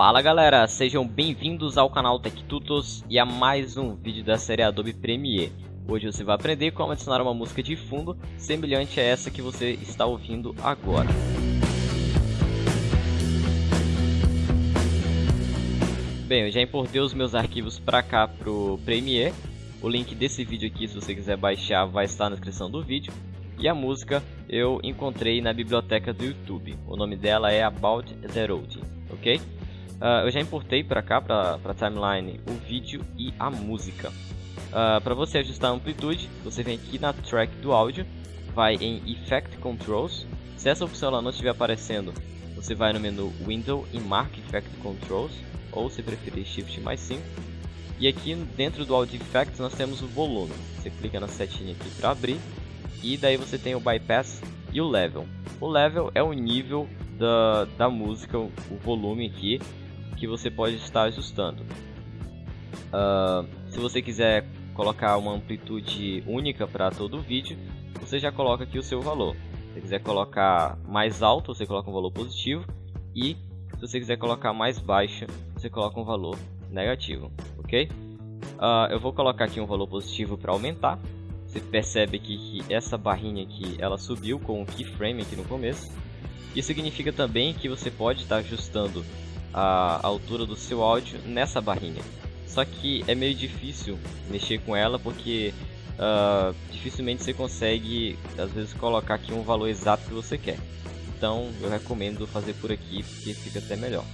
Fala galera, sejam bem-vindos ao canal TechTutos e a mais um vídeo da série Adobe Premiere. Hoje você vai aprender como adicionar uma música de fundo semelhante a essa que você está ouvindo agora. Bem, eu já importei os meus arquivos para cá pro Premiere. O link desse vídeo aqui, se você quiser baixar, vai estar na descrição do vídeo. E a música eu encontrei na biblioteca do YouTube. O nome dela é About the Road, ok? Uh, eu já importei para cá, para a timeline, o vídeo e a música. Uh, para você ajustar a amplitude, você vem aqui na track do áudio, vai em Effect Controls. Se essa opção ela não estiver aparecendo, você vai no menu Window e marca Effect Controls, ou se preferir Shift mais 5. E aqui dentro do Audio Effects nós temos o volume. Você clica na setinha aqui para abrir, e daí você tem o Bypass e o Level. O Level é o nível da, da música, o volume aqui, que você pode estar ajustando. Uh, se você quiser colocar uma amplitude única para todo o vídeo, você já coloca aqui o seu valor. Se você quiser colocar mais alto, você coloca um valor positivo e se você quiser colocar mais baixo, você coloca um valor negativo, ok? Uh, eu vou colocar aqui um valor positivo para aumentar. Você percebe aqui que essa barrinha aqui, ela subiu com o keyframe aqui no começo. Isso significa também que você pode estar ajustando a altura do seu áudio nessa barrinha. Só que é meio difícil mexer com ela porque uh, dificilmente você consegue às vezes colocar aqui um valor exato que você quer. Então eu recomendo fazer por aqui porque fica até melhor.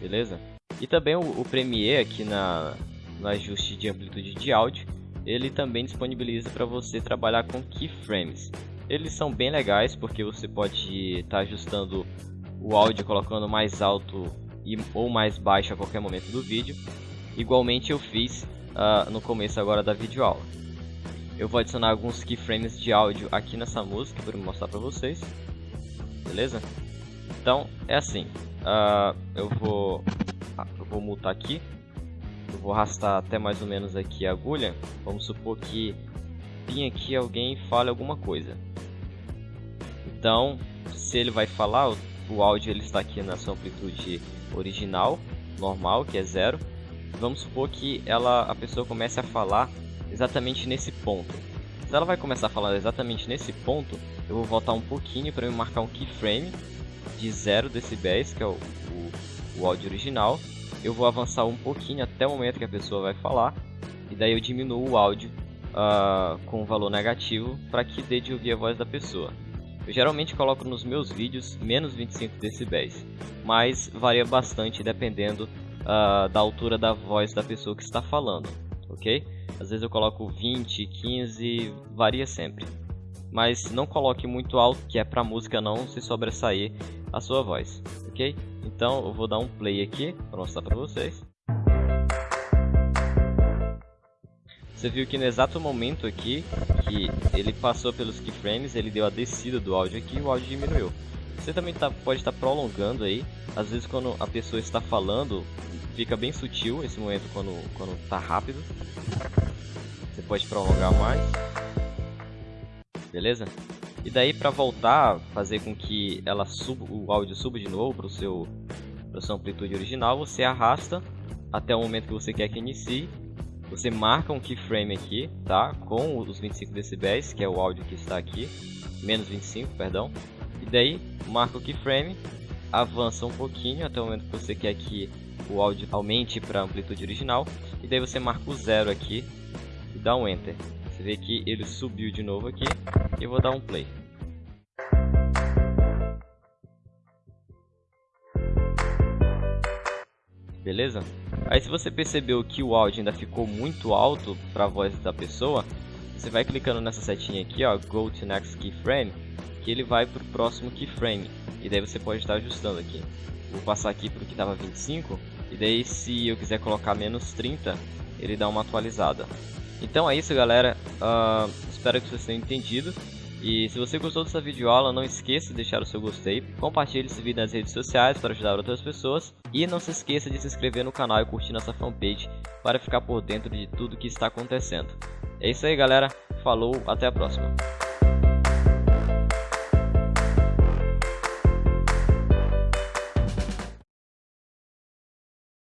Beleza? E também o, o Premiere aqui na, no ajuste de amplitude de áudio, ele também disponibiliza para você trabalhar com keyframes. Eles são bem legais porque você pode estar tá ajustando o áudio colocando mais alto e, ou mais baixo a qualquer momento do vídeo. Igualmente eu fiz uh, no começo agora da videoaula. Eu vou adicionar alguns keyframes de áudio aqui nessa música para mostrar para vocês. Beleza? Então é assim. Uh, eu vou ah, eu vou mutar aqui. Eu vou arrastar até mais ou menos aqui a agulha. Vamos supor que vim aqui alguém fale alguma coisa. Então, se ele vai falar, o áudio ele está aqui na sua amplitude original, normal, que é zero. Vamos supor que ela, a pessoa comece a falar exatamente nesse ponto. Se ela vai começar a falar exatamente nesse ponto, eu vou voltar um pouquinho para me marcar um keyframe de 0 decibéis, que é o, o, o áudio original. Eu vou avançar um pouquinho até o momento que a pessoa vai falar, e daí eu diminuo o áudio uh, com valor negativo para que dê de ouvir a voz da pessoa. Eu geralmente coloco nos meus vídeos menos 25 decibéis, mas varia bastante dependendo uh, da altura da voz da pessoa que está falando, ok? Às vezes eu coloco 20, 15, varia sempre. Mas não coloque muito alto, que é para música não se sobressair a sua voz, ok? Então eu vou dar um play aqui para mostrar para vocês. Você viu que no exato momento aqui que ele passou pelos keyframes, ele deu a descida do áudio aqui e o áudio diminuiu. Você também tá, pode estar tá prolongando aí, às vezes quando a pessoa está falando, fica bem sutil esse momento quando, quando tá rápido. Você pode prolongar mais. Beleza? E daí para voltar, fazer com que ela suba, o áudio suba de novo para o seu para sua amplitude original, você arrasta até o momento que você quer que inicie você marca um keyframe aqui, tá? Com os 25 decibéis, que é o áudio que está aqui, menos 25, perdão. E daí marca o keyframe, avança um pouquinho até o momento que você quer que o áudio aumente para a amplitude original. E daí você marca o zero aqui e dá um enter. Você vê que ele subiu de novo aqui e eu vou dar um play. beleza? Aí se você percebeu que o áudio ainda ficou muito alto para a voz da pessoa, você vai clicando nessa setinha aqui, ó, Go to Next Keyframe, que ele vai para o próximo keyframe, e daí você pode estar ajustando aqui. Vou passar aqui para o que estava 25, e daí se eu quiser colocar menos 30, ele dá uma atualizada. Então é isso galera, uh, espero que vocês tenham entendido. E se você gostou dessa videoaula, não esqueça de deixar o seu gostei, compartilhe esse vídeo nas redes sociais para ajudar outras pessoas e não se esqueça de se inscrever no canal e curtir nossa fanpage para ficar por dentro de tudo que está acontecendo. É isso aí galera, falou, até a próxima.